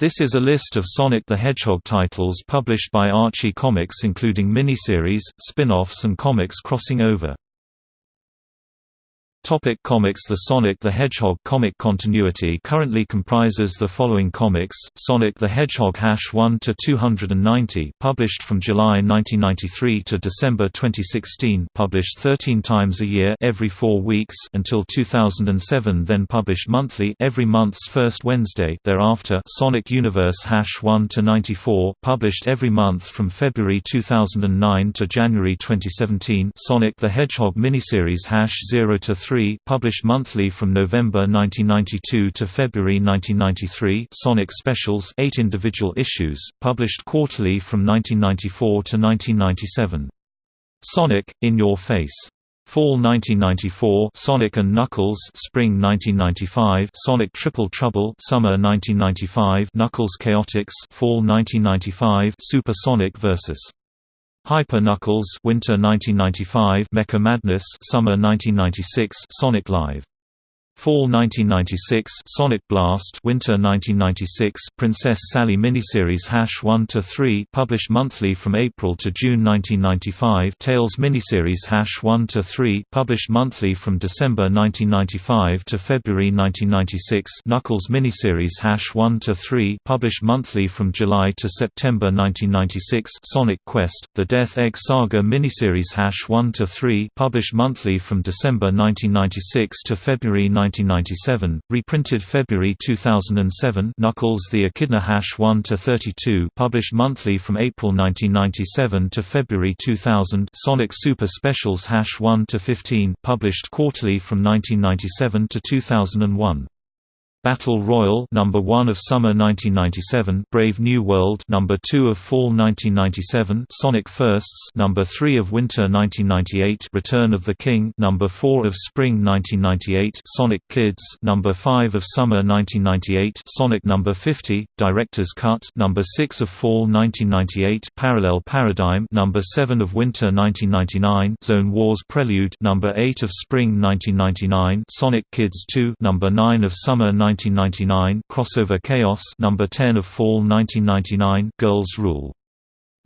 This is a list of Sonic the Hedgehog titles published by Archie Comics including miniseries, spin-offs and comics crossing over. Topic comics The Sonic the Hedgehog comic continuity currently comprises the following comics, Sonic the Hedgehog Hash 1-290 published from July 1993 to December 2016 published 13 times a year every four weeks until 2007 then published monthly every month's first Wednesday thereafter Sonic Universe Hash 1-94 published every month from February 2009 to January 2017 Sonic the Hedgehog miniseries Hash 0-3 1993 published monthly from November 1992 to February 1993 Sonic Specials 8 individual issues, published quarterly from 1994 to 1997. Sonic, In Your Face. Fall 1994 Sonic and Knuckles Spring 1995 Sonic Triple Trouble Summer 1995 Knuckles Chaotix Fall 1995 Super Sonic vs. Hyper Knuckles Winter 1995 Mecha Madness Summer 1996 Sonic Live Fall 1996 Sonic Blast. Winter 1996 Princess Sally miniseries Hash 1 to 3 published monthly from April to June 1995 Tails miniseries Hash 1 to 3 published monthly from December 1995 to February 1996 Knuckles miniseries Hash 1 to 3 published monthly from July to September 1996 Sonic Quest The Death Egg Saga miniseries Hash 1 to 3 published monthly from December 1996 to February 1997, reprinted February 2007 Knuckles the Echidna Hash 1-32 published monthly from April 1997 to February 2000 Sonic Super Specials Hash 1-15 published quarterly from 1997 to 2001 Battle Royal number 1 of summer 1997 Brave New World number 2 of fall 1997 Sonic Firsts number 3 of winter 1998 Return of the King number 4 of spring 1998 Sonic Kids number 5 of summer 1998 Sonic number 50 Director's Cut number 6 of fall 1998 Parallel Paradigm number 7 of winter 1999 Zone Wars Prelude number 8 of spring 1999 Sonic Kids 2 number 9 of summer 1999 1999 Crossover Chaos number 10 of Fall 1999 Girls Rule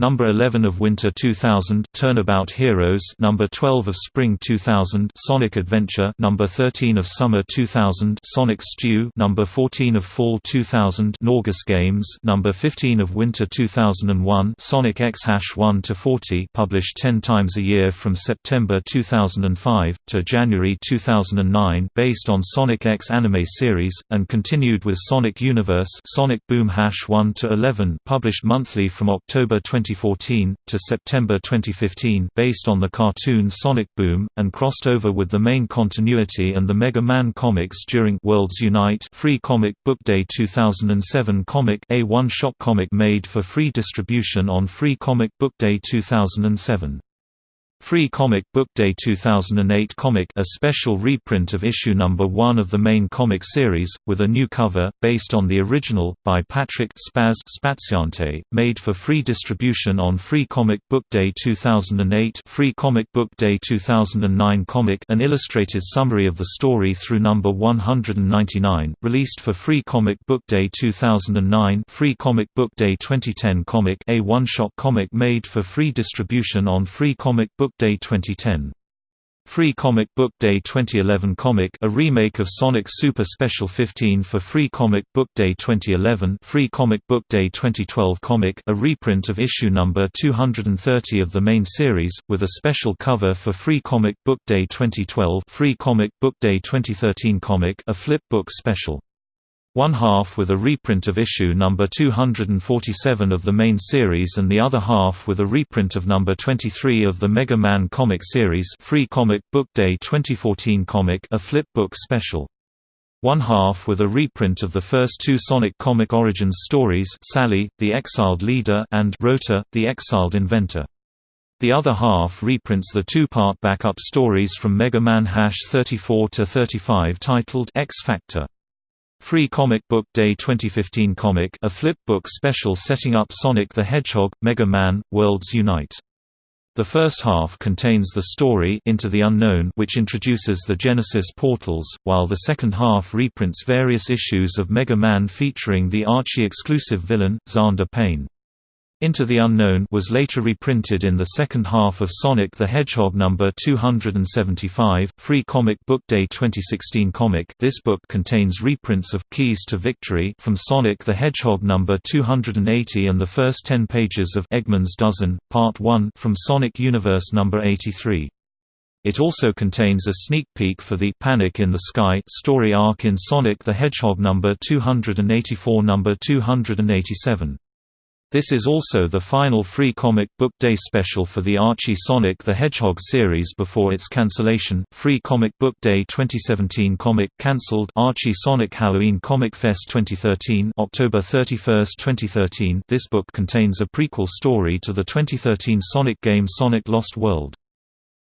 Number 11 of Winter 2000, Turnabout Heroes. Number 12 of Spring 2000, Sonic Adventure. Number 13 of Summer 2000, Sonic Stew. Number 14 of Fall 2000, Naugus Games. Number 15 of Winter 2001, Sonic X Hash 1 to 40, published 10 times a year from September 2005 to January 2009, based on Sonic X anime series, and continued with Sonic Universe. Sonic Boom Hash 1 to 11, published monthly from October 20 2014, to September 2015 based on the cartoon Sonic Boom, and crossed over with the main continuity and the Mega Man comics during Worlds Unite Free Comic Book Day 2007 comic a one-shot comic made for free distribution on Free Comic Book Day 2007. Free Comic Book Day 2008 comic a special reprint of issue number 1 of the main comic series, with a new cover, based on the original, by Patrick Spaz Spaziante, made for free distribution on Free Comic Book Day 2008 Free Comic Book Day 2009 comic an illustrated summary of the story through number 199, released for Free Comic Book Day 2009 Free Comic Book Day 2010 comic a one-shot comic made for free distribution on Free Comic Book Book Day 2010. Free Comic Book Day 2011 comic a remake of Sonic Super Special 15 for Free Comic Book Day 2011 Free Comic Book Day 2012 comic a reprint of issue number 230 of the main series, with a special cover for Free Comic Book Day 2012 Free Comic Book Day 2013 comic a flip book special one half with a reprint of issue number 247 of the main series and the other half with a reprint of number 23 of the Mega Man comic series Free Comic Book Day 2014 comic a flip book special. One half with a reprint of the first two Sonic comic origins stories Sally, the Exiled Leader and Rotor, the Exiled Inventor. The other half reprints the two-part backup stories from Mega Man Hash 34 to 35 titled X Factor. Free Comic Book Day 2015 comic a flip book special setting up Sonic the Hedgehog, Mega Man, Worlds Unite. The first half contains the story Into the Unknown which introduces the Genesis portals, while the second half reprints various issues of Mega Man featuring the Archie-exclusive villain, Xander Payne. Into the Unknown was later reprinted in the second half of Sonic the Hedgehog number 275, Free Comic Book Day 2016 comic. This book contains reprints of Keys to Victory from Sonic the Hedgehog number 280 and the first 10 pages of Eggman's Dozen, Part 1 from Sonic Universe number 83. It also contains a sneak peek for the Panic in the Sky story arc in Sonic the Hedgehog number 284 number 287. This is also the final free comic book day special for the Archie Sonic the Hedgehog series before its cancellation. Free Comic Book Day 2017 comic cancelled Archie Sonic Halloween Comic Fest 2013 October 31, 2013. This book contains a prequel story to the 2013 Sonic game Sonic Lost World.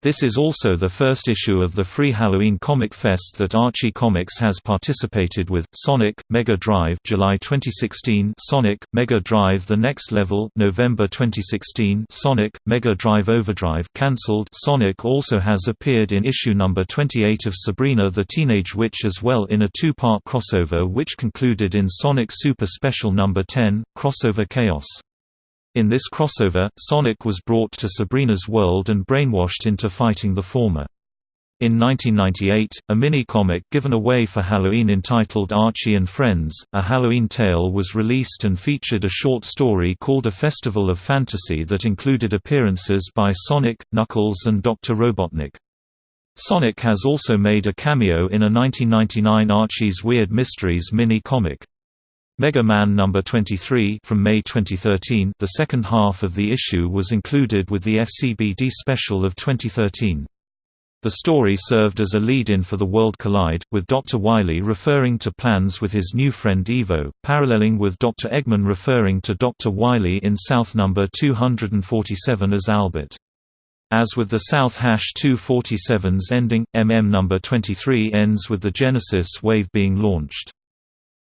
This is also the first issue of the free Halloween Comic Fest that Archie Comics has participated with. Sonic Mega Drive July 2016, Sonic Mega Drive The Next Level November 2016, Sonic Mega Drive Overdrive cancelled. Sonic also has appeared in issue number 28 of Sabrina the Teenage Witch as well in a two-part crossover which concluded in Sonic Super Special number 10, Crossover Chaos. In this crossover, Sonic was brought to Sabrina's world and brainwashed into fighting the former. In 1998, a mini-comic given away for Halloween entitled Archie and Friends, A Halloween Tale was released and featured a short story called A Festival of Fantasy that included appearances by Sonic, Knuckles and Dr. Robotnik. Sonic has also made a cameo in a 1999 Archie's Weird Mysteries mini-comic. Mega Man No. 23 from May 2013 the second half of the issue was included with the FCBD special of 2013. The story served as a lead-in for the World Collide, with Dr. Wily referring to plans with his new friend Ivo, paralleling with Dr. Eggman referring to Dr. Wily in South No. 247 as Albert. As with the South Hash 247's ending, MM No. 23 ends with the Genesis wave being launched.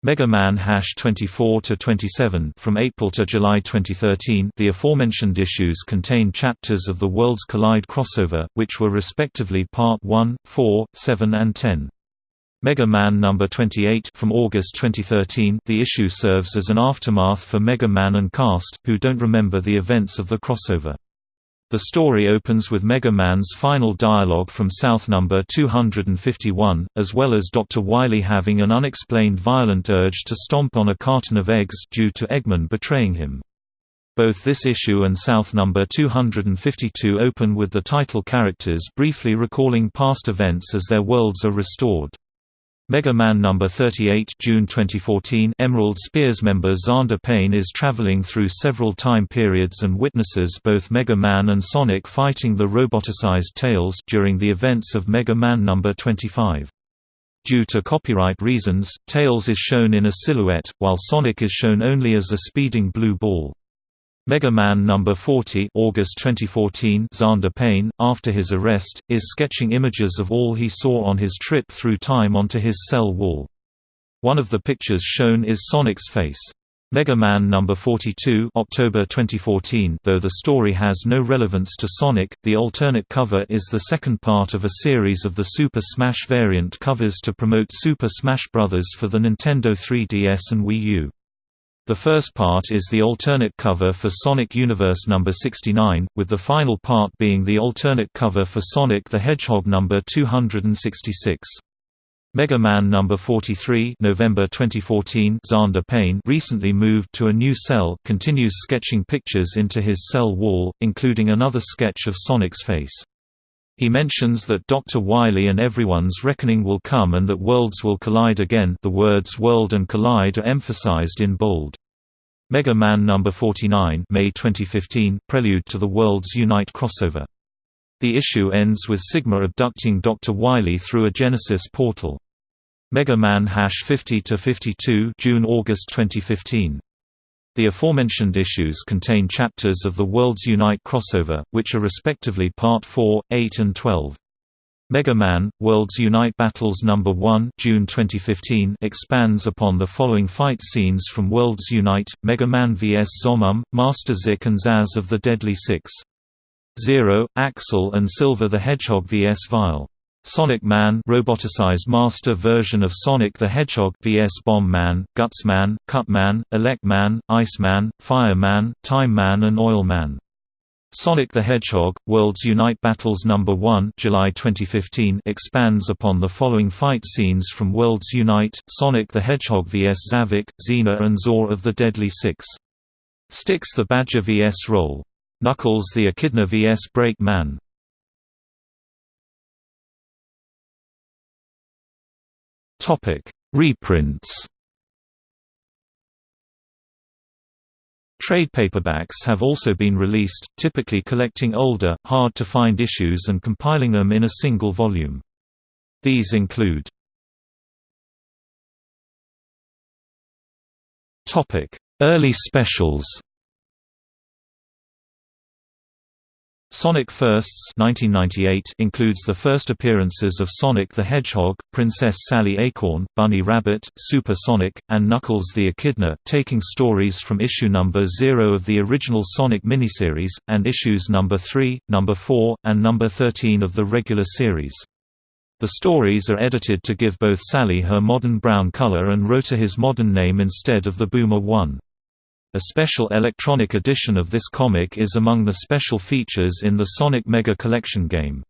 Mega Man Hash 24 to 27 from April to July 2013. The aforementioned issues contain chapters of the Worlds Collide crossover, which were respectively Part 1, 4, 7 and 10. Mega Man No. 28 from August 2013. The issue serves as an aftermath for Mega Man and cast, who don't remember the events of the crossover. The story opens with Mega Man's final dialogue from South number 251, as well as Dr. Wily having an unexplained violent urge to stomp on a carton of eggs due to Eggman betraying him. Both this issue and South number 252 open with the title characters briefly recalling past events as their worlds are restored. Mega Man No. 38 June 2014 Emerald Spears member Xander Payne is traveling through several time periods and witnesses both Mega Man and Sonic fighting the roboticized Tails during the events of Mega Man No. 25. Due to copyright reasons, Tails is shown in a silhouette, while Sonic is shown only as a speeding blue ball. Mega Man No. 40 August 2014 Xander Payne, after his arrest, is sketching images of all he saw on his trip through time onto his cell wall. One of the pictures shown is Sonic's face. Mega Man No. 42 October 2014 Though the story has no relevance to Sonic, the alternate cover is the second part of a series of the Super Smash variant covers to promote Super Smash Bros. for the Nintendo 3DS and Wii U. The first part is the alternate cover for Sonic Universe number 69, with the final part being the alternate cover for Sonic the Hedgehog number 266. Mega Man number 43 November 2014 Xander Payne recently moved to a new cell continues sketching pictures into his cell wall, including another sketch of Sonic's face. He mentions that Dr. Wily and everyone's reckoning will come and that worlds will collide again the words world and collide are emphasized in bold. Mega Man No. 49 May 2015 Prelude to the Worlds Unite crossover. The issue ends with Sigma abducting Dr. Wily through a Genesis portal. Mega Man Hash 50-52 June-August 2015. The aforementioned issues contain chapters of the Worlds Unite crossover, which are respectively Part 4, 8 and 12. Mega Man: Worlds Unite Battles No. 1 June 2015 expands upon the following fight scenes from Worlds Unite, Mega Man vs Zomom, Master Zik and Zazz of the Deadly Six. Zero, Axel and Silver the Hedgehog vs Vile. Sonic Man roboticized master version of Sonic the Hedgehog vs Bomb Man, Guts Man, Cut Man, Elect Man, Ice Man, Fire Man, Time Man and Oil Man. Sonic the Hedgehog – Worlds Unite Battles No. 1 July 2015 expands upon the following fight scenes from Worlds Unite, Sonic the Hedgehog vs Zavok, Zeena and Zor of the Deadly Six. Sticks the Badger vs Roll. Knuckles the Echidna vs Break Man. Reprints Trade paperbacks have also been released, typically collecting older, hard-to-find issues and compiling them in a single volume. These include Early specials Sonic Firsts 1998 includes the first appearances of Sonic the Hedgehog, Princess Sally Acorn, Bunny Rabbit, Super Sonic, and Knuckles the Echidna, taking stories from issue number 0 of the original Sonic miniseries, and issues number 3, number 4, and number 13 of the regular series. The stories are edited to give both Sally her modern brown color and Rotor his modern name instead of the Boomer one. A special electronic edition of this comic is among the special features in the Sonic Mega Collection game.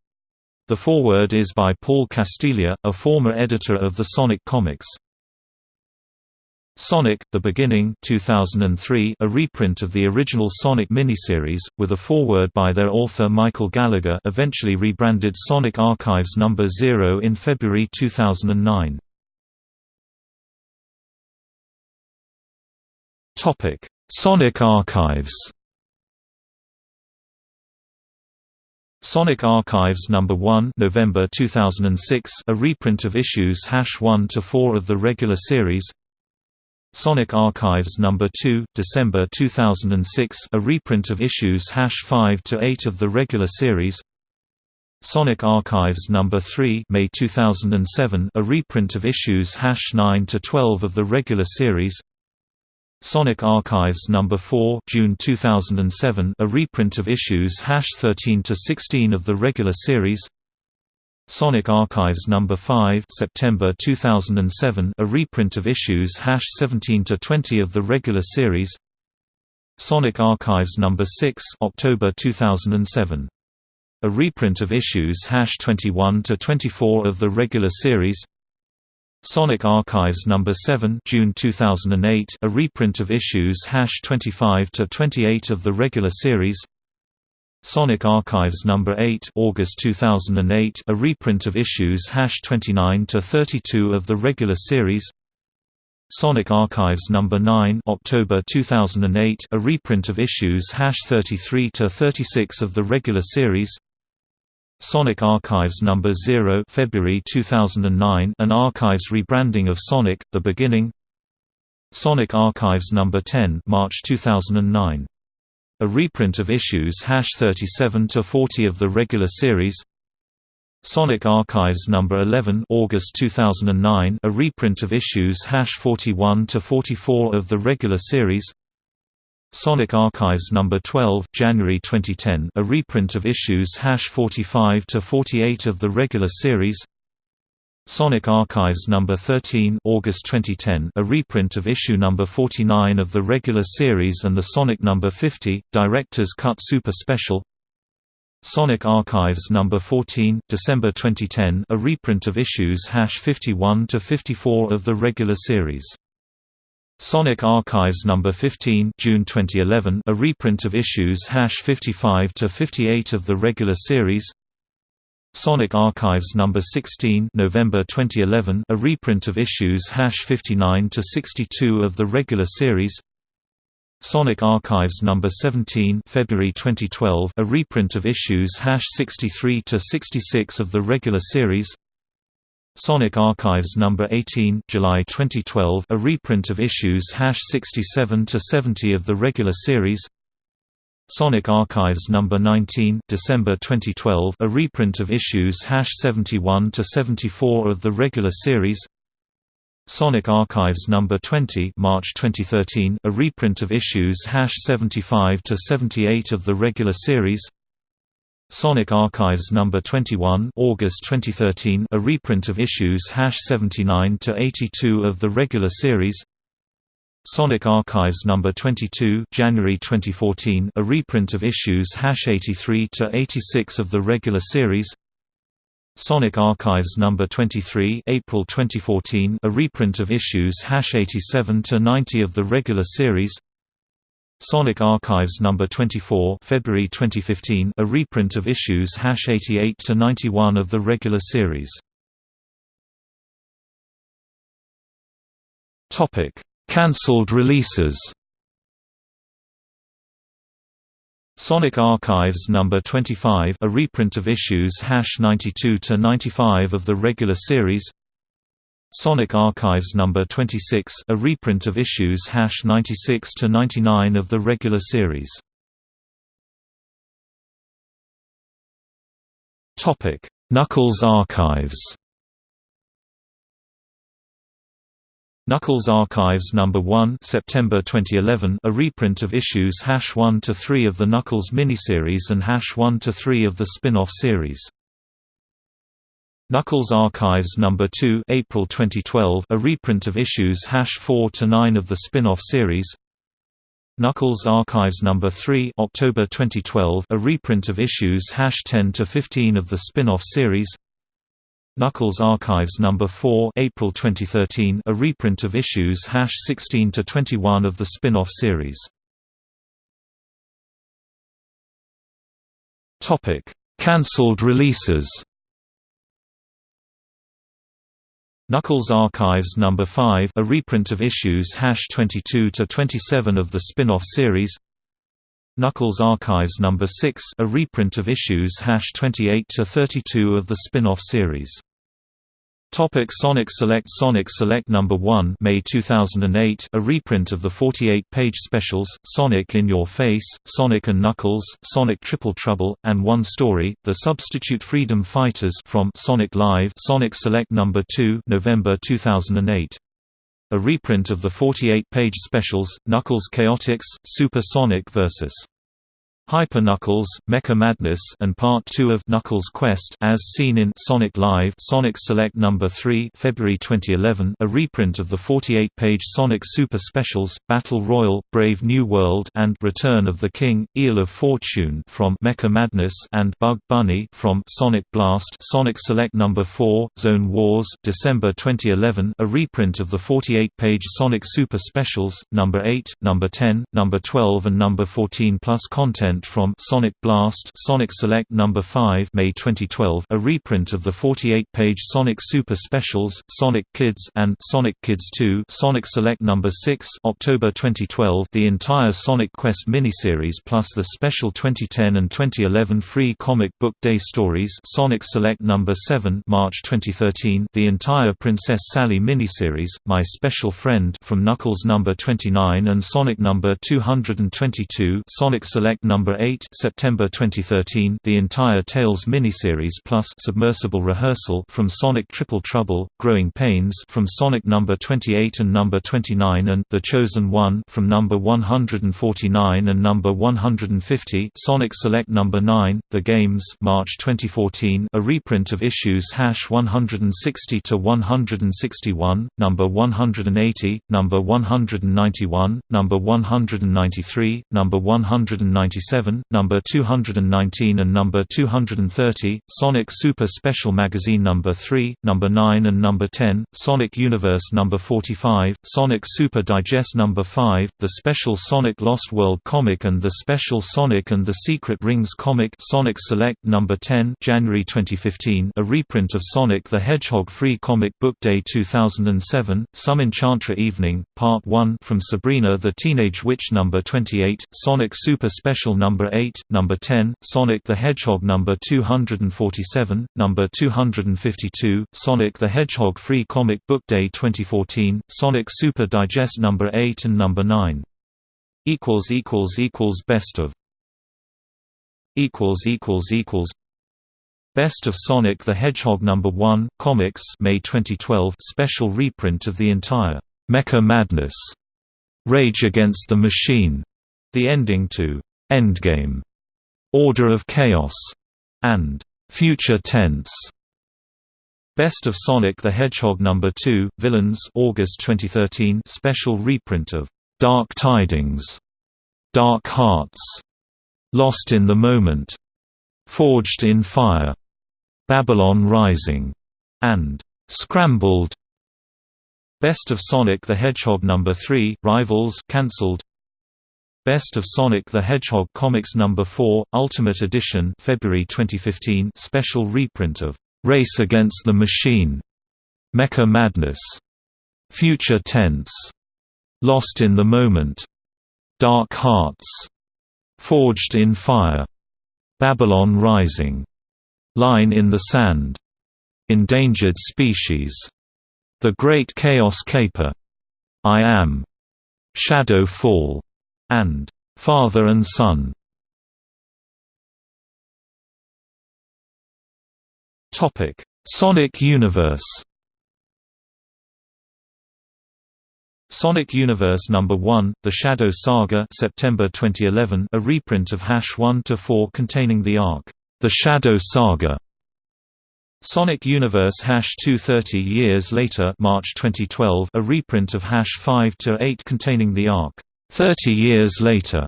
The foreword is by Paul Castiglia, a former editor of the Sonic comics. Sonic: The Beginning 2003, a reprint of the original Sonic miniseries, with a foreword by their author Michael Gallagher eventually rebranded Sonic Archives No. 0 in February 2009. Topic: Sonic Archives. Sonic Archives No. 1 November 2006 a reprint of issues 1 to 4 of the regular series. Sonic Archives No. 2 December 2006 a reprint of issues 5 to 8 of the regular series. Sonic Archives No. 3 May 2007 a reprint of issues 9 to 12 of the regular series. Sonic Archives No. 4 June 2007 a reprint of issues 13 to 16 of the regular series Sonic Archives No. 5 September 2007 a reprint of issues 17 to 20 of the regular series Sonic Archives No. 6 October 2007 a reprint of issues 21 to 24 of the regular series Sonic Archives No. 7 June 2008 a reprint of issues 25 to 28 of the regular series Sonic Archives No. 8 August 2008 a reprint of issues 29 to 32 of the regular series Sonic Archives No. 9 October 2008 a reprint of issues 33 to 36 of the regular series Sonic Archives No. 0 February 2009 an archives rebranding of Sonic, The Beginning Sonic Archives No. 10 March 2009. A reprint of issues 37–40 of the regular series Sonic Archives No. 11 August 2009 a reprint of issues 41–44 of the regular series Sonic Archives No. 12 January 2010 a reprint of issues 45 to 48 of the regular series Sonic Archives No. 13 August 2010 a reprint of issue No. 49 of the regular series and the Sonic No. 50 Director's Cut Super Special Sonic Archives No. 14 December 2010 a reprint of issues 51 to 54 of the regular series Sonic Archives No. 15 June 2011 a reprint of issues 55 to 58 of the regular series Sonic Archives No. 16 November 2011 a reprint of issues 59 to 62 of the regular series Sonic Archives No. 17 February 2012 a reprint of issues 63 to 66 of the regular series Sonic Archives No. 18 July 2012 a reprint of issues 67 to 70 of the regular series Sonic Archives No. 19 December 2012 a reprint of issues 71 to 74 of the regular series Sonic Archives No. 20 March 2013 a reprint of issues 75 to 78 of the regular series Sonic Archives number 21, August 2013, a reprint of issues #79 to 82 of the regular series. Sonic Archives number 22, January 2014, a reprint of issues #83 to 86 of the regular series. Sonic Archives number 23, April 2014, a reprint of issues #87 to 90 of the regular series. Sonic Archives number 24, February 2015, a reprint of issues #88 to 91 of the regular series. Cancelled releases. Sonic Archives number 25, a reprint of issues #92 to 95 of the regular series. Sonic Archives number 26, a reprint of issues #96 to 99 of the regular series. Knuckles Archives. Knuckles Archives number 1, September 2011, a reprint of issues #1 to 3 of the Knuckles miniseries and #1 to 3 of the spin-off series. Knuckles Archives No. 2 April 2012, a reprint of issues #4 to 9 of the spin-off series. Knuckles Archives No. 3 October 2012, a reprint of issues #10 to 15 of the spin-off series. Knuckles Archives No. 4 April 2013, a reprint of issues #16 to 21 of the spin-off series. Cancelled releases. Knuckles Archives No. 5 a reprint of issues #22 to 27 of the spin-off series. Knuckles Archives No. 6 a reprint of issues #28 to 32 of the spin-off series. Topic Sonic Select Sonic Select No. 1 May 2008, a reprint of the 48-page specials, Sonic in Your Face, Sonic and Knuckles, Sonic Triple Trouble, and One Story, The Substitute Freedom Fighters from Sonic Live Sonic Select No. 2 November 2008. A reprint of the 48-page specials, Knuckles Chaotix, Super Sonic vs. Hyper Knuckles, Mecha Madness and Part 2 of Knuckles Quest as seen in Sonic Live Sonic Select No. 3 February 2011 a reprint of the 48-page Sonic Super Specials, Battle Royal, Brave New World and Return of the King, Eel of Fortune from Mecha Madness and Bug Bunny from Sonic Blast Sonic Select No. 4, Zone Wars December 2011 a reprint of the 48-page Sonic Super Specials, No. 8, No. 10, No. 12 and No. 14 plus content from Sonic Blast Sonic Select No. 5 May 2012, a reprint of the 48-page Sonic Super Specials, Sonic Kids and Sonic Kids 2 Sonic Select No. 6 October 2012, the entire Sonic Quest miniseries plus the special 2010 and 2011 free comic book day stories Sonic Select No. 7 March 2013, the entire Princess Sally miniseries, My Special Friend from Knuckles No. 29 and Sonic No. 222 Sonic Select No. 8 September 2013 the entire Tails miniseries plus Submersible Rehearsal from Sonic Triple Trouble, Growing Pains from Sonic Number 28 and Number 29 and The Chosen One from Number 149 and Number 150 Sonic Select Number 9, The Games March 2014 a reprint of issues hash 160 to 161, number 180, number 191, number 193, number 197 7, number 219 and number 230, Sonic Super Special Magazine number 3, number 9 and number 10, Sonic Universe number 45, Sonic Super Digest number 5, the Special Sonic Lost World comic and the Special Sonic and the Secret Rings comic Sonic Select number 10, January 2015, a reprint of Sonic the Hedgehog Free Comic Book Day 2007, Some Enchantra Evening, Part 1 from Sabrina the Teenage Witch number 28, Sonic Super Special number 8, number 10, Sonic the Hedgehog number 247, number 252, Sonic the Hedgehog Free Comic Book Day 2014, Sonic Super Digest number 8 and number 9. equals equals equals best of. Equals equals equals. Best of Sonic the Hedgehog number 1 Comics May 2012 special reprint of the entire Mecha Madness. Rage Against the Machine. The ending to Endgame, Order of Chaos, and Future Tense. Best of Sonic the Hedgehog Number 2, Villains August 2013 special reprint of Dark Tidings, Dark Hearts, Lost in the Moment, Forged in Fire, Babylon Rising, and Scrambled. Best of Sonic the Hedgehog Number 3, Rivals cancelled. Best of Sonic the Hedgehog Comics Number 4, Ultimate Edition, February 2015, special reprint of Race Against the Machine, Mecha Madness, Future Tense, Lost in the Moment, Dark Hearts, Forged in Fire, Babylon Rising, Line in the Sand, Endangered Species, The Great Chaos Caper, I Am, Shadow Fall, and Father and Son. Topic: Sonic Universe. Sonic Universe Number 1: The Shadow Saga, September 2011, a reprint of Hash 1 to 4 containing the arc The Shadow Saga. Sonic Universe Hash 230 years later, March 2012, a reprint of Hash 5 to 8 containing the arc 30 years later.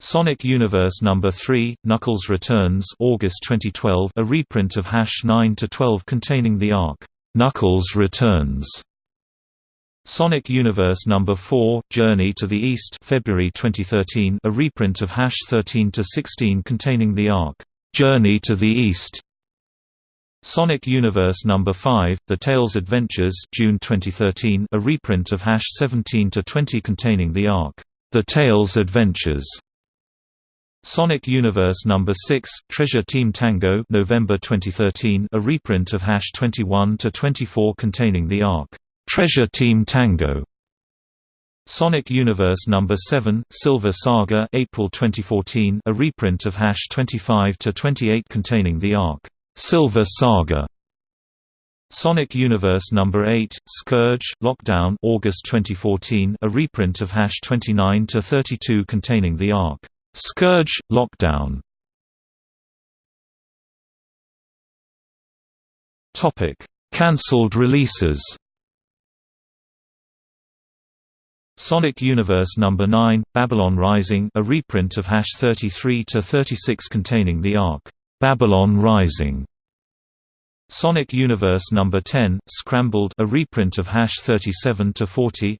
Sonic Universe Number 3, Knuckles Returns August 2012, a reprint of Hash 9 to 12 containing the arc Knuckles Returns. Sonic Universe Number 4, Journey to the East February 2013, a reprint of Hash 13 to 16 containing the arc Journey to the East. Sonic Universe Number 5: The Tails Adventures, June 2013, a reprint of Hash 17 to 20 containing the arc The Tails Adventures. Sonic Universe Number 6: Treasure Team Tango, November 2013, a reprint of Hash 21 to 24 containing the arc Treasure Team Tango. Sonic Universe Number 7: Silver Saga, April 2014, a reprint of Hash 25 to 28 containing the arc Silver Saga Sonic Universe Number 8, Scourge, Lockdown August 2014, a reprint of Hash 29 to 32 containing the arc Scourge Lockdown. Topic: Cancelled releases. Sonic Universe Number 9, Babylon Rising, a reprint of Hash 33 to 36 containing the arc Babylon Rising. Sonic Universe Number 10, Scrambled, a reprint of Hash 37 to 40.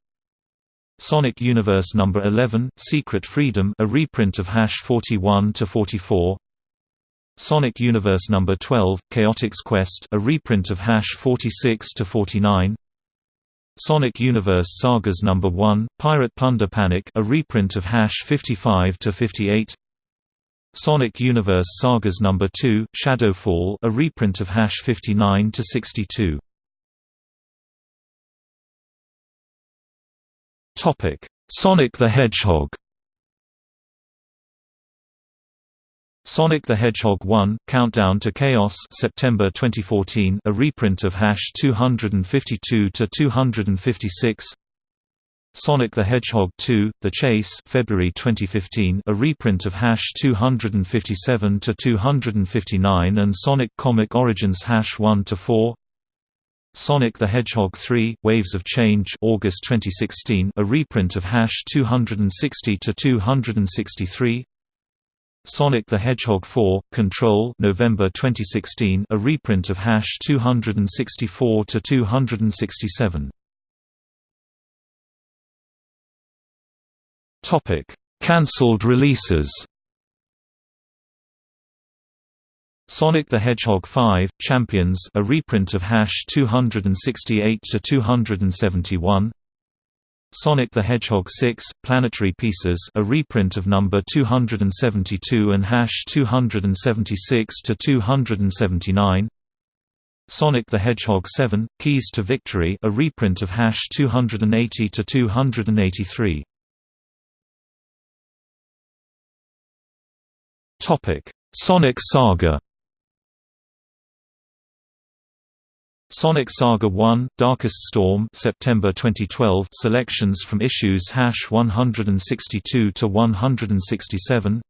Sonic Universe Number 11, Secret Freedom, a reprint of Hash 41 to 44. Sonic Universe Number 12, Chaotix Quest, a reprint of Hash 46 to 49. Sonic Universe Sagas Number 1, Pirate Plunder Panic, a reprint of Hash 55 to 58. Sonic Universe Sagas No. 2, Shadowfall a reprint of Hash 59 to 62. Topic: Sonic the Hedgehog. Sonic the Hedgehog 1: Countdown to Chaos, September 2014, a reprint of Hash 252 to 256. Sonic the Hedgehog 2: The Chase, February 2015, a reprint of Hash 257 to 259 and Sonic Comic Origins Hash 1 to 4. Sonic the Hedgehog 3: Waves of Change, August 2016, a reprint of Hash 260 to 263. Sonic the Hedgehog 4: Control, November 2016, a reprint of Hash 264 to 267. Topic: Cancelled releases. Sonic the Hedgehog 5: Champions, a reprint of Hash 268 to 271. Sonic the Hedgehog 6: Planetary Pieces, a reprint of number 272 and Hash 276 to 279. Sonic the Hedgehog 7: Keys to Victory, a reprint of Hash 280 to 283. Topic: Sonic Saga. Sonic Saga 1: Darkest Storm, September 2012. Selections from issues hash 162 to 167.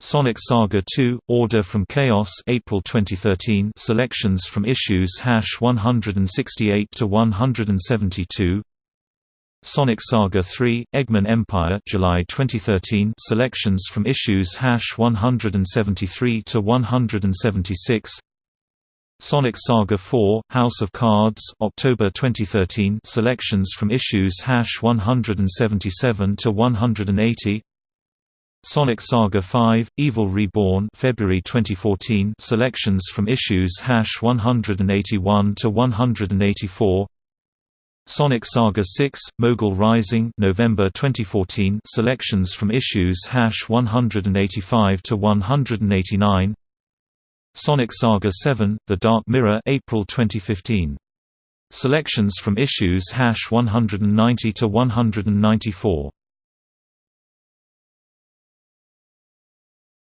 Sonic Saga 2: Order from Chaos, April 2013. Selections from issues hash 168 to 172. Sonic Saga 3: Eggman Empire, July 2013. Selections from issues hash 173 to 176. Sonic Saga 4: House of Cards, October 2013. Selections from issues hash 177 to 180. Sonic Saga 5: Evil Reborn, February 2014. Selections from issues hash 181 to 184. Sonic Saga 6: Mogul Rising, November 2014. Selections from issues hash 185 to 189. Sonic Saga 7: The Dark Mirror, April 2015. Selections from issues hash 190 to 194.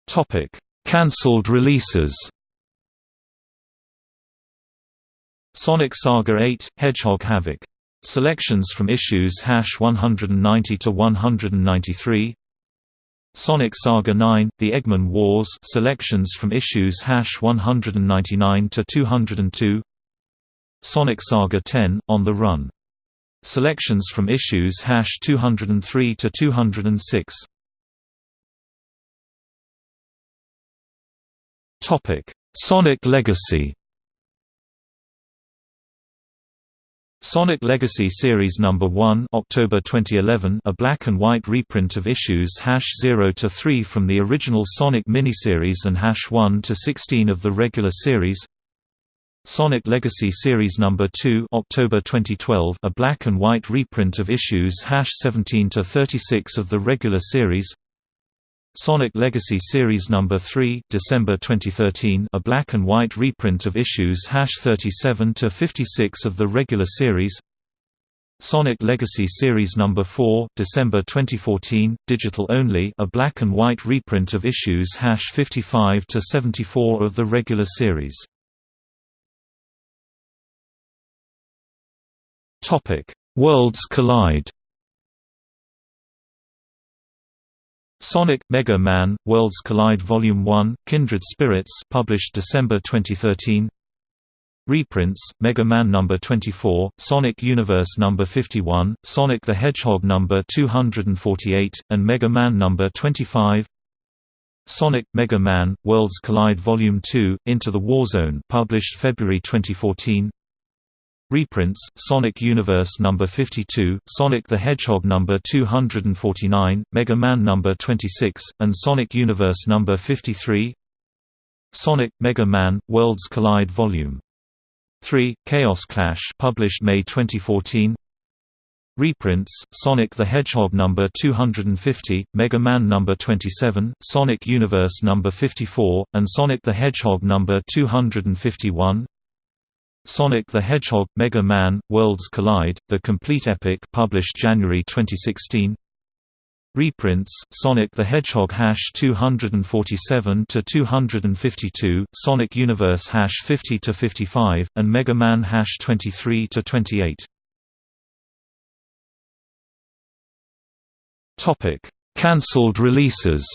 Topic: Cancelled releases. Sonic Saga 8: Hedgehog Havoc. Selections from issues hash 190 to 193. Sonic Saga 9: The Eggman Wars. Selections from issues hash 199 to 202. Sonic Saga 10: On the Run. Selections from issues hash 203 to 206. Topic: Sonic Legacy. Sonic Legacy Series Number 1, October 2011, a black and white reprint of issues #0 to 3 from the original Sonic miniseries and #1 to 16 of the regular series. Sonic Legacy Series Number 2, October 2012, a black and white reprint of issues #17 to 36 of the regular series. Sonic Legacy Series Number 3, December 2013, a black and white reprint of issues #37 to 56 of the regular series. Sonic Legacy Series Number 4, December 2014, digital only, a black and white reprint of issues #55 to 74 of the regular series. Worlds Collide. Sonic Mega Man Worlds Collide Volume 1 Kindred Spirits published December 2013 Reprints Mega Man number 24 Sonic Universe number 51 Sonic the Hedgehog number 248 and Mega Man number 25 Sonic Mega Man Worlds Collide Volume 2 Into the Warzone published February 2014 Reprints: Sonic Universe number 52, Sonic the Hedgehog number 249, Mega Man number 26, and Sonic Universe number 53. Sonic Mega Man Worlds Collide Volume 3 Chaos Clash published May 2014. Reprints: Sonic the Hedgehog number 250, Mega Man number 27, Sonic Universe number 54, and Sonic the Hedgehog number 251. Sonic the Hedgehog – Mega Man – Worlds Collide – The Complete Epic published January 2016 Reprints: Sonic the Hedgehog hash 247 to 252, Sonic Universe hash 50 to 55, and Mega Man hash 23 to 28. Topic: Cancelled releases.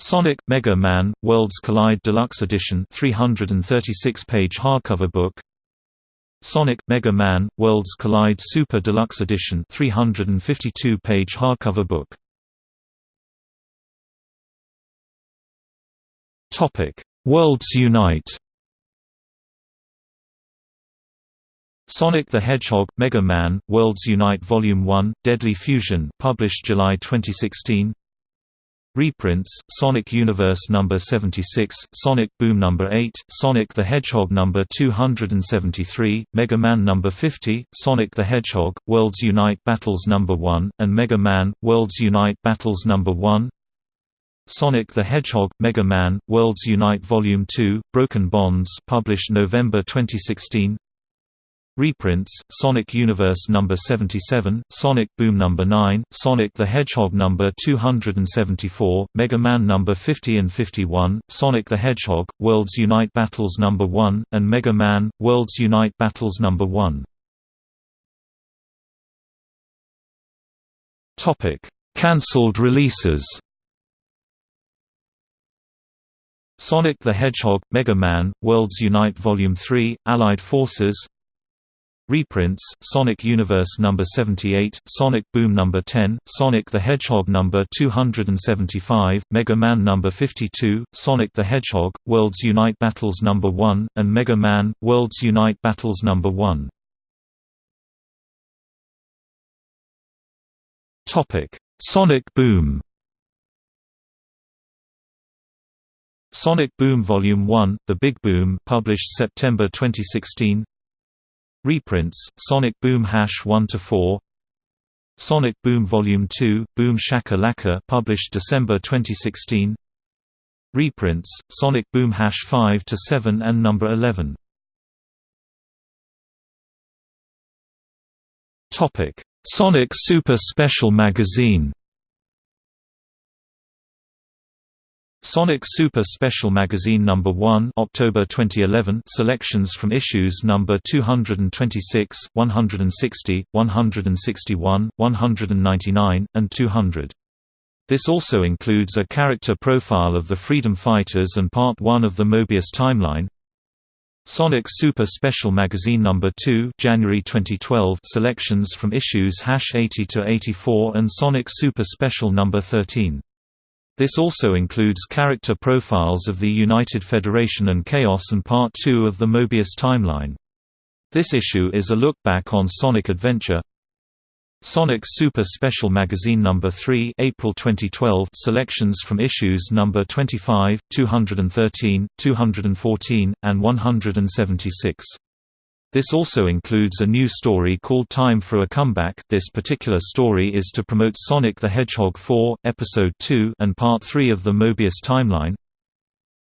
Sonic Mega Man Worlds Collide Deluxe Edition 336-page hardcover book. Sonic Mega Man Worlds Collide Super Deluxe Edition 352-page hardcover book. Topic. Worlds Unite. Sonic the Hedgehog Mega Man Worlds Unite Volume 1 Deadly Fusion published July 2016 Reprints: Sonic Universe number 76, Sonic Boom number 8, Sonic the Hedgehog number 273, Mega Man number 50, Sonic the Hedgehog Worlds Unite Battles number 1, and Mega Man Worlds Unite Battles number 1. Sonic the Hedgehog Mega Man Worlds Unite Volume 2 Broken Bonds published November 2016. Reprints: Sonic Universe number 77, Sonic Boom number 9, Sonic the Hedgehog number 274, Mega Man number 50 and 51, Sonic the Hedgehog Worlds Unite Battles number 1, and Mega Man Worlds Unite Battles number 1. Topic: Cancelled releases Sonic the Hedgehog – Mega Man – Worlds Unite Volume 3 – Allied Forces Reprints, Sonic Universe No. 78, Sonic Boom No. 10, Sonic the Hedgehog No. 275, Mega Man No. 52, Sonic the Hedgehog, Worlds Unite Battles No. 1, and Mega Man, Worlds Unite Battles No. 1. Topic: Sonic Boom Sonic Boom Volume 1, The Big Boom published September 2016 Reprints, Sonic Boom Hash 1–4 Sonic Boom Volume 2, Boom Shaka Laka published December 2016 Reprints, Sonic Boom Hash 5–7 and Number 11 Topic: Sonic Super Special Magazine Sonic Super Special Magazine No. 1 October 2011 selections from issues No. 226, 160, 161, 199, and 200. This also includes a character profile of the Freedom Fighters and Part 1 of the Mobius timeline. Sonic Super Special Magazine No. 2 January 2012 selections from issues 80 to 84 and Sonic Super Special No. 13. This also includes character profiles of the United Federation and Chaos and Part 2 of the Mobius timeline. This issue is a look back on Sonic Adventure. Sonic Super Special Magazine No. 3 April 2012 selections from issues No. 25, 213, 214, and 176. This also includes a new story called Time for a Comeback this particular story is to promote Sonic the Hedgehog 4, Episode 2 and Part 3 of the Mobius timeline.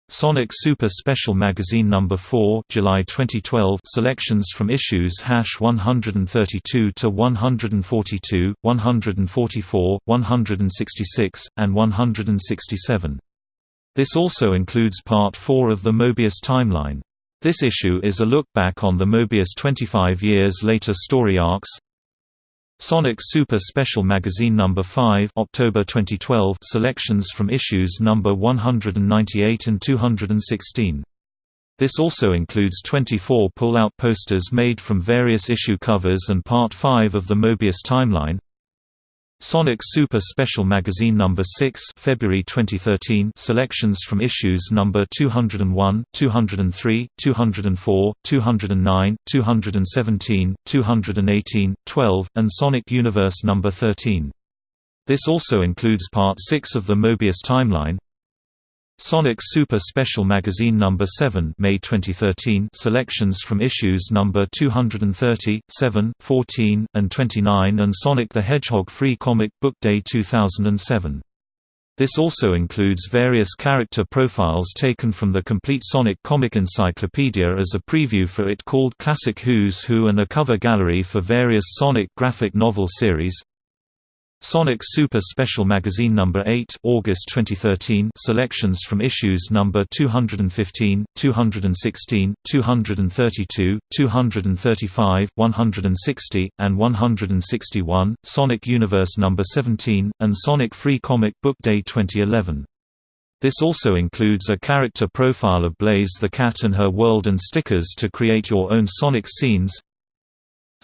Sonic Super Special Magazine No. 4 July 2012 selections from issues hash 132 to 142, 144, 166, and 167. This also includes Part 4 of the Mobius timeline. This issue is a look back on the Mobius 25 years later story arcs. Sonic Super Special Magazine No. 5 October 2012 selections from issues No. 198 and 216. This also includes 24 pull-out posters made from various issue covers and Part 5 of the Mobius timeline. Sonic Super Special Magazine No. 6 February 2013 selections from issues No. 201, 203, 204, 209, 217, 218, 12, and Sonic Universe No. 13. This also includes Part 6 of the Mobius timeline, Sonic Super Special Magazine No. 7 May 2013 selections from issues No. 230, 7, 14, and 29 and Sonic the Hedgehog Free Comic Book Day 2007. This also includes various character profiles taken from the complete Sonic comic encyclopedia as a preview for it called Classic Who's Who and a cover gallery for various Sonic graphic novel series, Sonic Super Special Magazine No. 8 August 2013 selections from issues No. 215, 216, 232, 235, 160, and 161, Sonic Universe No. 17, and Sonic Free Comic Book Day 2011. This also includes a character profile of Blaze the Cat and her world and stickers to create your own Sonic scenes,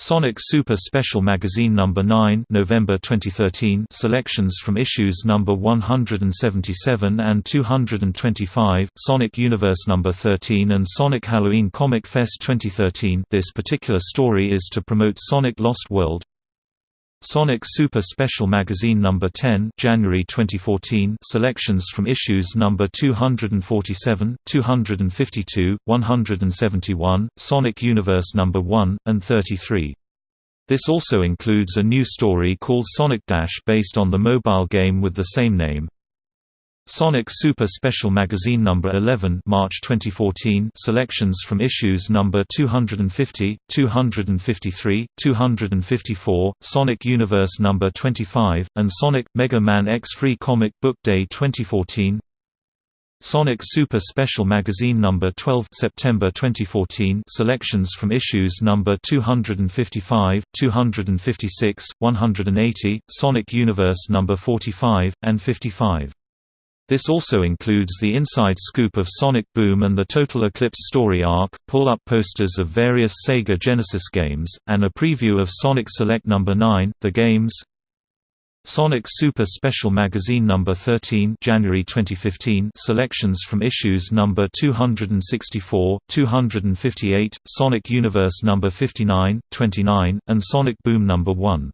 Sonic Super Special Magazine No. 9 November 2013 selections from issues No. 177 and 225, Sonic Universe No. 13 and Sonic Halloween Comic Fest 2013 this particular story is to promote Sonic Lost World, Sonic Super Special Magazine No. 10 January 2014 selections from issues No. 247, 252, 171, Sonic Universe No. 1, and 33. This also includes a new story called Sonic Dash based on the mobile game with the same name. Sonic Super Special Magazine No. 11 March 2014 selections from issues No. 250, 253, 254, Sonic Universe No. 25, and Sonic – Mega Man X Free Comic Book Day 2014 Sonic Super Special Magazine number 12 September 2014 selections from issues number 255, 256, 180, Sonic Universe number 45 and 55. This also includes the inside scoop of Sonic Boom and the Total Eclipse story arc, pull-up posters of various Sega Genesis games, and a preview of Sonic Select number 9, the games Sonic Super Special Magazine number 13 January 2015 selections from issues number 264, 258, Sonic Universe number 59, 29, and Sonic Boom number 1.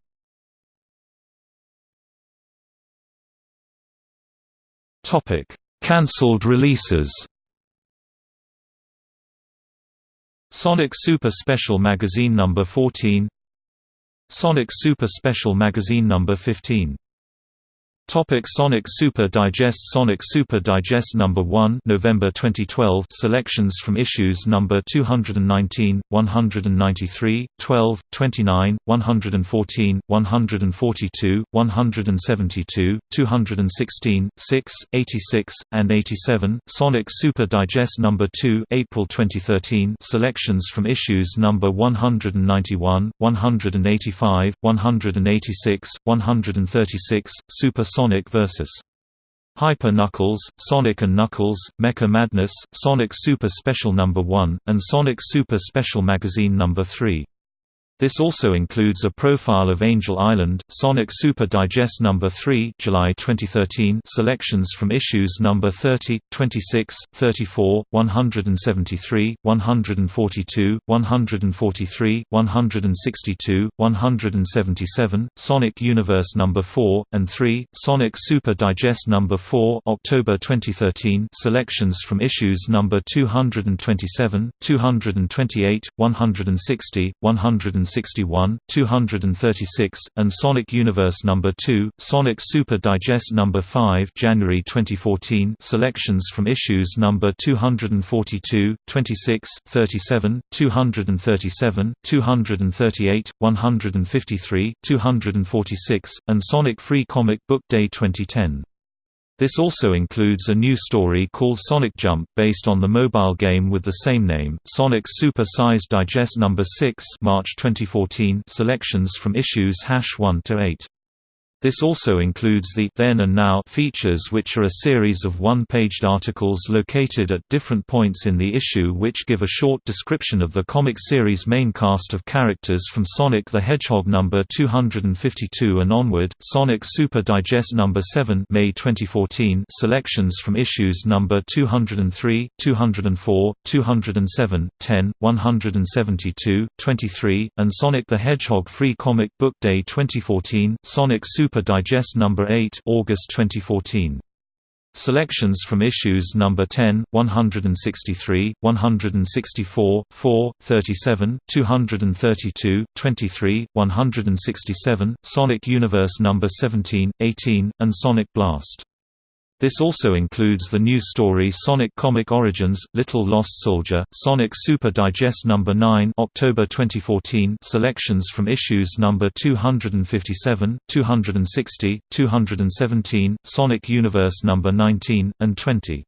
Topic: Cancelled releases. Sonic Super Special Magazine number 14 Sonic Super Special Magazine number 15 Topic Sonic Super Digest Sonic Super Digest Number 1 November 2012 selections from issues number 219, 193, 12, 29, 114, 142, 172, 216, 6, 86, and 87 Sonic Super Digest Number 2 April 2013 selections from issues number 191, 185, 186, 136 Super Sonic vs. Hyper Knuckles, Sonic and Knuckles, Mecha Madness, Sonic Super Special No. 1, and Sonic Super Special Magazine No. 3. This also includes a profile of Angel Island, Sonic Super Digest No. 3 July 2013 selections from issues No. 30, 26, 34, 173, 142, 143, 162, 177, Sonic Universe No. 4, and 3, Sonic Super Digest No. 4 October 2013 selections from issues No. 227, 228, 160, 160 161, 236, and Sonic Universe No. 2, Sonic Super Digest No. 5 January 2014 selections from issues No. 242, 26, 37, 237, 238, 153, 246, and Sonic Free Comic Book Day 2010. This also includes a new story called Sonic Jump based on the mobile game with the same name, Sonic Super Size Digest No. 6 March 2014 selections from issues 1 to 8. This also includes the Then and Now features which are a series of one-paged articles located at different points in the issue which give a short description of the comic series' main cast of characters from Sonic the Hedgehog number 252 and onward, Sonic Super Digest number 7 May 2014 selections from issues number 203, 204, 207, 10, 172, 23, and Sonic the Hedgehog Free Comic Book Day 2014 Sonic Super Super Digest No. 8 August 2014. Selections from issues number 10, 163, 164, 4, 37, 232, 23, 167, Sonic Universe number 17, 18, and Sonic Blast. This also includes the new story Sonic Comic Origins – Little Lost Soldier, Sonic Super Digest No. 9 October 2014 selections from issues No. 257, 260, 217, Sonic Universe No. 19, and 20.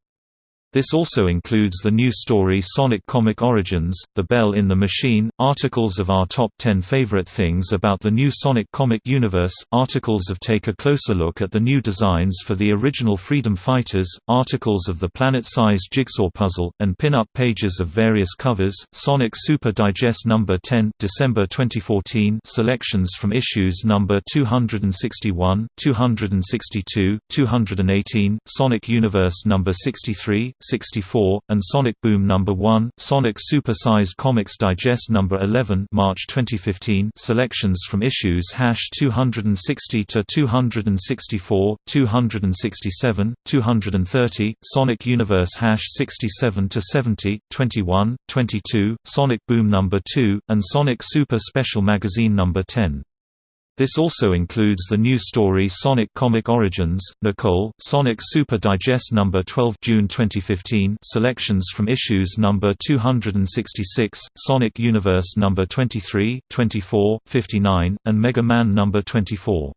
This also includes the new story Sonic Comic Origins, The Bell in the Machine, articles of our top 10 favorite things about the new Sonic comic universe, articles of Take a Closer Look at the new designs for the original Freedom Fighters, articles of the planet-sized jigsaw puzzle, and pin-up pages of various covers, Sonic Super Digest No. 10 December 2014 selections from issues No. 261, 262, 218, Sonic Universe No. 63, 64, and Sonic Boom No. 1, Sonic Super Size Comics Digest No. 11 March 2015 selections from issues 260 to 264, 267, 230, Sonic Universe 67 to 70, 21, 22, Sonic Boom No. 2, and Sonic Super Special Magazine No. 10. This also includes the new story Sonic Comic Origins, Nicole, Sonic Super Digest No. 12 June 2015 selections from issues No. 266, Sonic Universe No. 23, 24, 59, and Mega Man No. 24.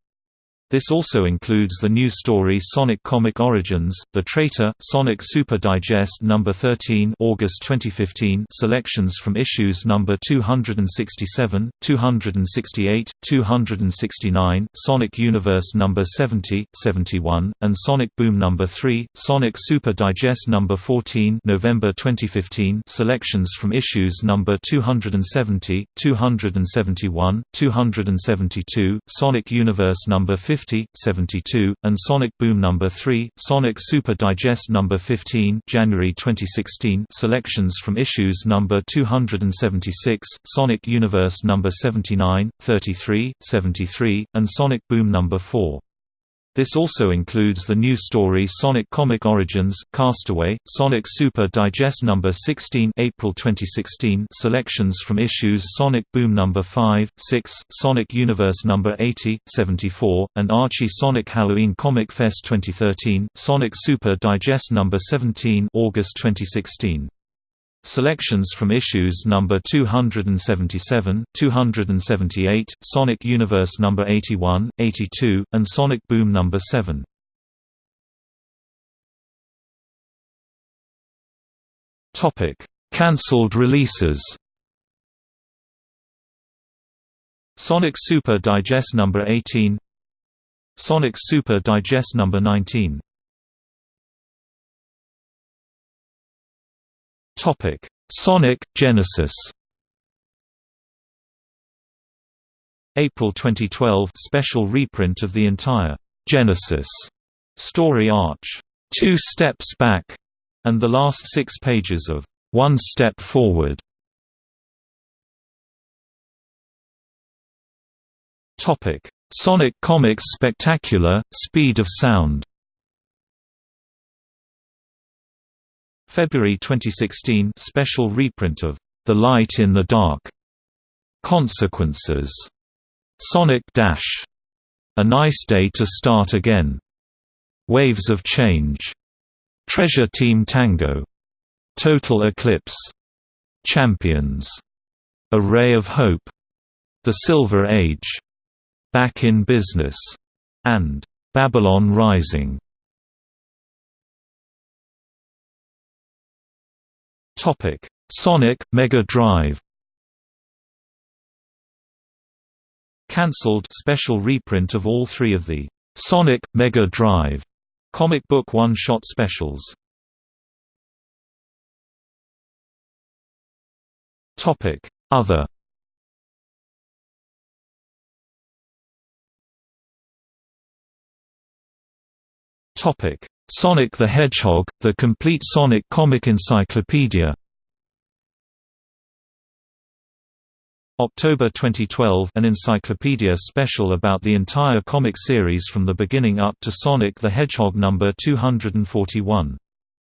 This also includes the new story Sonic Comic Origins, The Traitor, Sonic Super Digest No. 13 August 2015 selections from issues No. 267, 268, 269, Sonic Universe No. 70, 71, and Sonic Boom No. 3, Sonic Super Digest No. 14 November 2015 selections from issues No. 270, 271, 272, Sonic Universe No. 50 50, 72, and Sonic Boom No. 3, Sonic Super Digest No. 15 January 2016 selections from issues No. 276, Sonic Universe No. 79, 33, 73, and Sonic Boom No. 4. This also includes the new story Sonic Comic Origins, Castaway, Sonic Super Digest No. 16 April 2016 selections from issues Sonic Boom No. 5, 6, Sonic Universe No. 80, 74, and Archie Sonic Halloween Comic Fest 2013, Sonic Super Digest No. 17 August 2016. Selections from issues number 277, 278, Sonic Universe number 81, 82, and Sonic Boom number 7. Topic: Cancelled releases. Sonic Super Digest number 18, Sonic Super Digest number 19. Topic: Sonic Genesis. April 2012 special reprint of the entire Genesis story arch, Two Steps Back, and the last six pages of One Step Forward. Topic: Sonic Comics Spectacular: Speed of Sound. February 2016 special reprint of The Light in the Dark. Consequences. Sonic Dash. A Nice Day to Start Again. Waves of Change. Treasure Team Tango. Total Eclipse. Champions. A Ray of Hope. The Silver Age. Back in Business. And Babylon Rising. Topic: Sonic Mega Drive. Cancelled special reprint of all three of the Sonic Mega Drive comic book one-shot specials. Topic: Other. Topic: Sonic the Hedgehog, the complete Sonic comic encyclopedia October 2012 an encyclopedia special about the entire comic series from the beginning up to Sonic the Hedgehog number 241.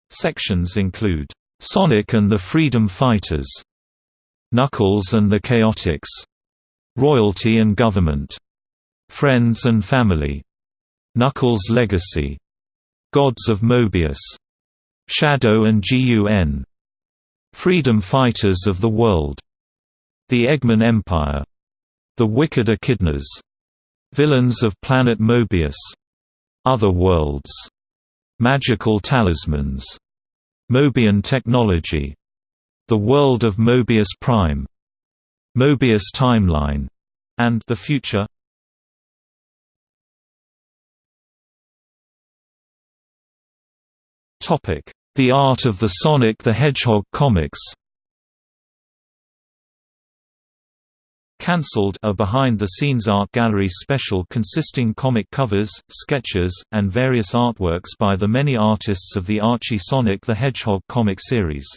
Sections include, "'Sonic and the Freedom Fighters", "'Knuckles and the Chaotix", "'Royalty and Government", "'Friends and Family", "'Knuckles' Legacy", Gods of Mobius, Shadow and GUN, Freedom Fighters of the World, The Eggman Empire, The Wicked Echidnas, Villains of Planet Mobius, Other Worlds, Magical Talismans, Mobian Technology, The World of Mobius Prime, Mobius Timeline, and The Future The art of the Sonic the Hedgehog comics Cancelled a behind-the-scenes art gallery special consisting comic covers, sketches, and various artworks by the many artists of the Archie Sonic the Hedgehog comic series.